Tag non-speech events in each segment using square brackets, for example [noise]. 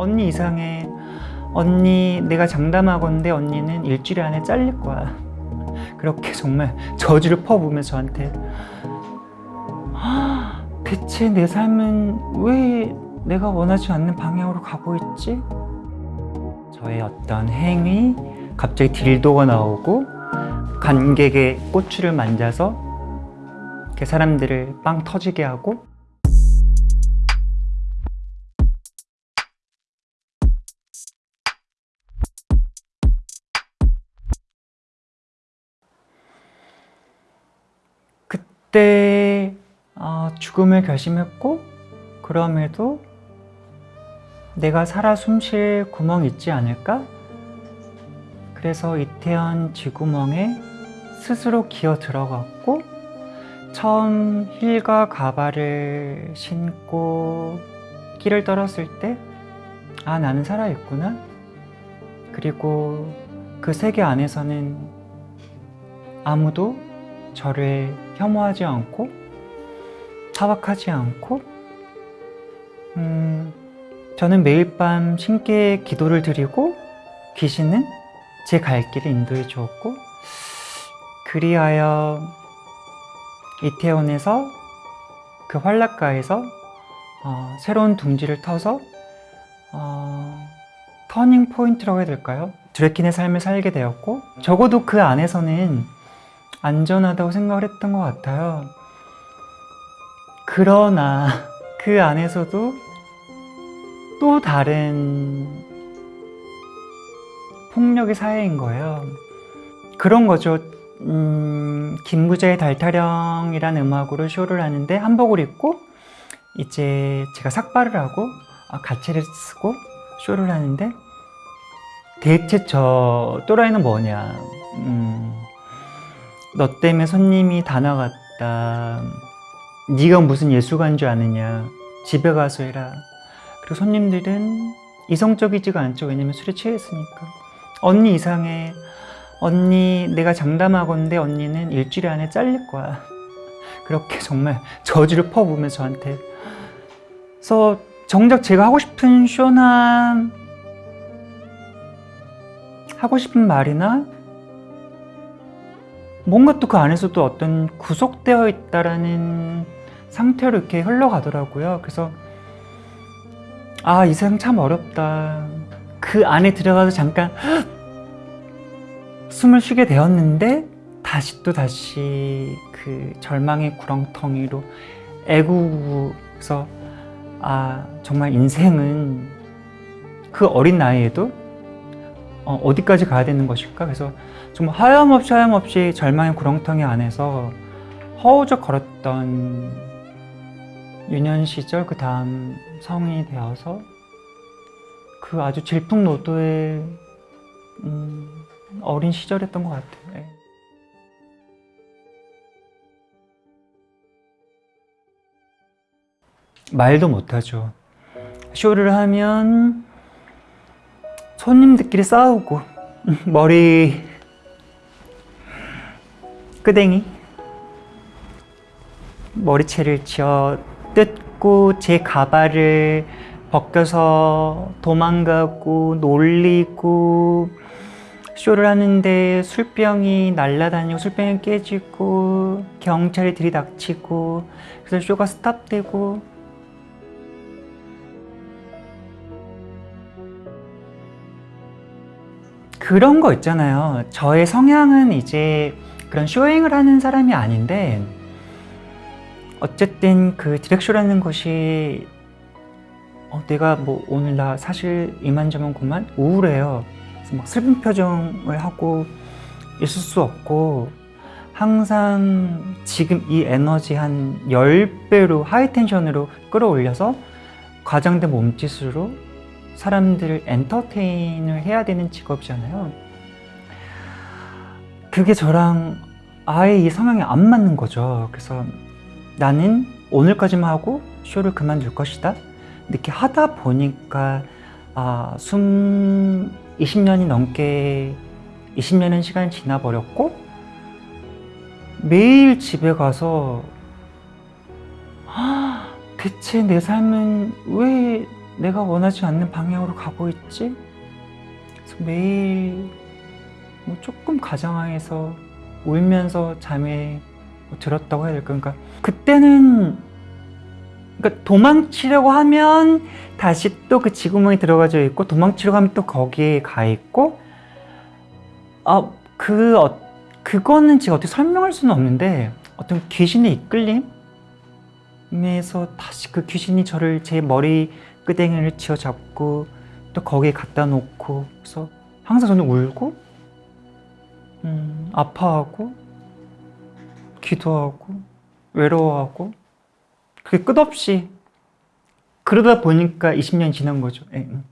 언니 이상해. 언니 내가 장담하건데 언니는 일주일 안에 잘릴 거야. 그렇게 정말 저주를 퍼부으면서 저한테 "아, 대체 내 삶은 왜 내가 원하지 않는 방향으로 가고 있지? 저의 어떤 행위 갑자기 딜도가 나오고 관객의 꼬추를 만져서 이렇게 사람들을 빵 터지게 하고 그때 어, 죽음을 결심했고 그럼에도 내가 살아 숨쉴 구멍이 있지 않을까? 그래서 이태원 쥐구멍에 스스로 기어 들어갔고 처음 힐과 가발을 신고 길을 떨었을 때 아 나는 살아있구나 그리고 그 세계 안에서는 아무도 저를 혐오하지 않고 타박하지 않고 음, 저는 매일 밤 신께 기도를 드리고 그 신은 제 갈 길을 인도해 주었고 그리하여 이태원에서 그 환락가에서 어, 새로운 둥지를 터서 어, 터닝 포인트라고 해야 될까요? drag queen의 삶을 살게 되었고 적어도 그 안에서는 안전하다고 생각을 했던 것 같아요. 그러나 그 안에서도 또 다른 폭력의 사회인 거예요. 그런 거죠. 음, 김부자의 달타령이라는 음악으로 쇼를 하는데 한복을 입고 이제 제가 삭발을 하고 아, 가채를 쓰고 쇼를 하는데 대체 저 또라이는 뭐냐. 음, 너 때문에 손님이 다 나갔다. 네가 무슨 예술가인 줄 아느냐. 집에 가서 해라. 그리고 손님들은 이성적이지가 않죠. 왜냐면 술에 취했으니까. 언니 이상해. 언니 내가 장담하건데 언니는 일주일 안에 잘릴 거야. 그렇게 정말 저주를 퍼부으면서 저한테. 그래서 정작 제가 하고 싶은 쇼나 하고 싶은 말이나 뭔가 또 그 안에서도 어떤 구속되어 있다라는 상태로 이렇게 흘러가더라고요. 그래서 아 이 세상 참 어렵다. 그 안에 들어가서 잠깐 [gasps] 숨을 쉬게 되었는데 다시 또 다시 그 절망의 구렁텅이로 애구에서 아 정말 인생은 그 어린 나이에도 어, 디까지 가야 되는 것일까? 그래서 정말 하염없이 하염없이 절망의 구렁텅이 안에서 허우적 걸었던 유년 시절 그 다음 성인이 되어서 그 아주 질풍노도의 음, 어린 시절이었던 것 같아요. 네. 말도 못하죠. 쇼를 하면 손님들끼리 싸우고 머리. 끄댕이. 머리채를 쥐어 뜯고 제 가발을 벗겨서 도망가고 놀리고 쇼를 하는데 술병이 날라다니고 술병이 깨지고 경찰이 들이닥치고 그래서 쇼가 stop되고 그런 거 있잖아요. 저의 성향은 이제 그런 showing을 하는 사람이 아닌데 어쨌든 그 drag show라는 것이 어, 내가 뭐 오늘 나 사실 이만저만 고만 우울해요. 막 슬픈 표정을 하고 있을 수 없고 항상 지금 이 에너지 한 10배로 하이텐션으로 끌어올려서 과장된 몸짓으로 사람들을 엔터테인을 해야 되는 직업이잖아요. 그게 저랑 아예 이 성향이 안 맞는 거죠. 그래서 나는 오늘까지만 하고 쇼를 그만둘 것이다. 이렇게 하다 보니까 아, 숨 20년이 넘게 20년의 시간이 지나버렸고 매일 집에 가서 아, 대체 내 삶은 왜 내가 원하지 않는 방향으로 가고 있지? 그래서 매일 뭐 조금 가장하에서 울면서 잠에 뭐 들었다고 해야 될까? 그러니까 그때는 그러니까 도망치려고 하면 다시 또 그 지구멍에 들어가져 있고 도망치려고 하면 또 거기에 가 있고 아 그 어, 그거는 제가 어떻게 설명할 수는 없는데 어떤 귀신의 이끌림에서 다시 그 귀신이 저를 제 머리 끄댕이를 쥐어 잡고 또 거기에 갖다 놓고 그래서 항상 저는 울고 음, 아파하고 기도하고 외로워하고 그게 끝없이 그러다 보니까 20년이 지난 거죠. 예, 음.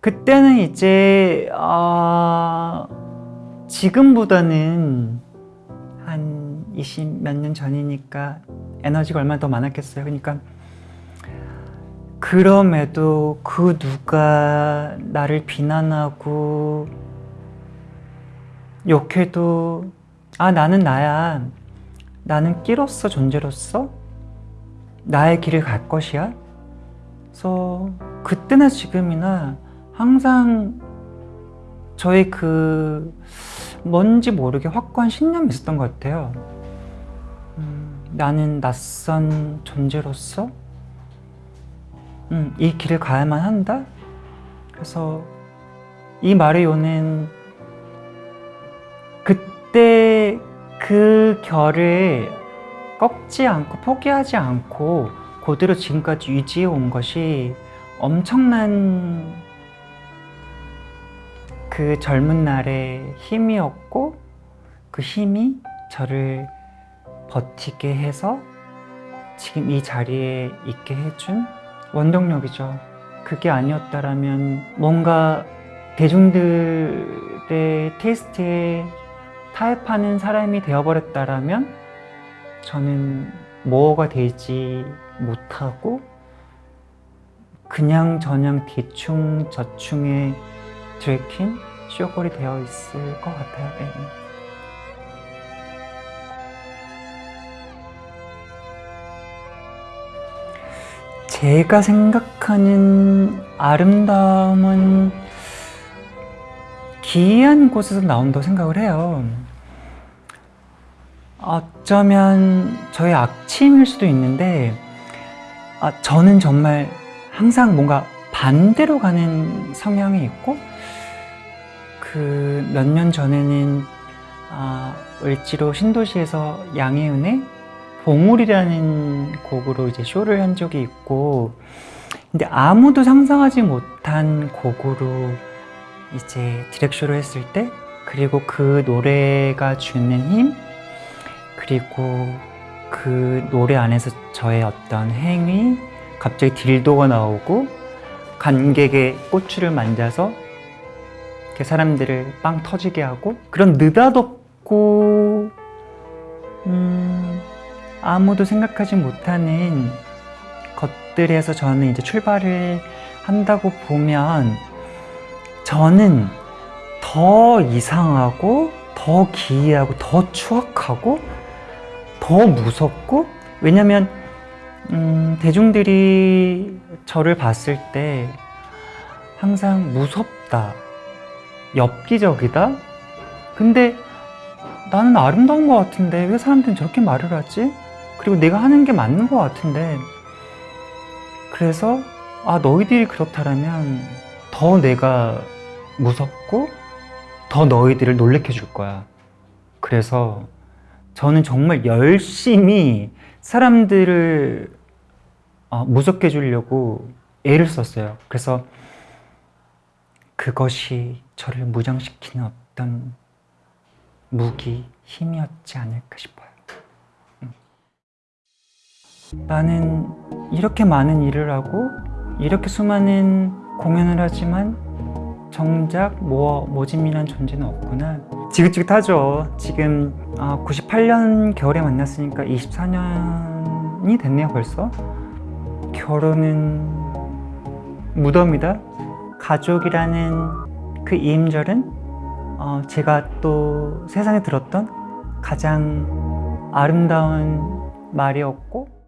그때는 이제 아, 지금보다는 한 20 몇 년 전이니까 에너지가 얼마나 더 많았겠어요. 그러니까 그럼에도 그 누가 나를 비난하고 욕해도 아 나는 나야. 나는 끼로서 존재로서 나의 길을 갈 것이야. 그래서 그때나 지금이나 항상 저의 그 뭔지 모르게 확고한 신념이 있었던 것 같아요. 음, 나는 낯선 존재로서 음, 이 길을 가야만 한다? 그래서 이 말의 요는 그때 그 결을 꺾지 않고 포기하지 않고 그대로 지금까지 유지해 온 것이 엄청난 그 젊은 날의 힘이었고 그 힘이 저를 버티게 해서 지금 이 자리에 있게 해준 원동력이죠. 그게 아니었다라면 뭔가 대중들의 테이스트에 타협하는 사람이 되어버렸다라면 저는 뭐가 되지 못하고 그냥 저냥 대충 저충에 들킨 쇼골이 되어 있을 것 같아요. 네. 제가 생각하는 아름다움은 기이한 곳에서 나온다고 생각을 해요. 어쩌면 저의 악침일 수도 있는데 아, 저는 정말 항상 뭔가 반대로 가는 성향이 있고 그 몇 년 전에는 아, 을지로 신도시에서 양혜은의 보물이라는 곡으로 이제 쇼를 한 적이 있고 근데 아무도 상상하지 못한 곡으로 이제 디렉쇼를 했을 때 그리고 그 노래가 주는 힘 그리고 그 노래 안에서 저의 어떤 행위 갑자기 딜도가 나오고 관객의 꼬추를 만져서 이렇게 사람들을 빵 터지게 하고 그런 느닷없고 음, 아무도 생각하지 못하는 것들에서 저는 이제 출발을 한다고 보면 저는 더 이상하고 더 기이하고 더 추악하고 더 무섭고 왜냐면 음, 대중들이 저를 봤을 때 항상 무섭다 엽기적이다 근데 나는 아름다운 것 같은데 왜 사람들은 저렇게 말을 하지? 그리고 내가 하는 게 맞는 것 같은데. 그래서 아 너희들이 그렇다면 더 내가 무섭고 더 너희들을 놀래켜 줄 거야. 그래서 저는 정말 열심히 사람들을 어, 무섭게 해주려고 애를 썼어요. 그래서 그것이 저를 무장시키는 어떤 무기, 힘이었지 않을까 싶어요. 음. 나는 이렇게 많은 일을 하고 이렇게 수많은 공연을 하지만 정작 뭐 모짐이란 존재는 없구나. 지긋지긋하죠. 지금 98년 겨울에 만났으니까 24년이 됐네요 벌써. 결혼은 무덤이다. 가족이라는 그 이임절은 어, 제가 또 세상에 들었던 가장 아름다운 말이었고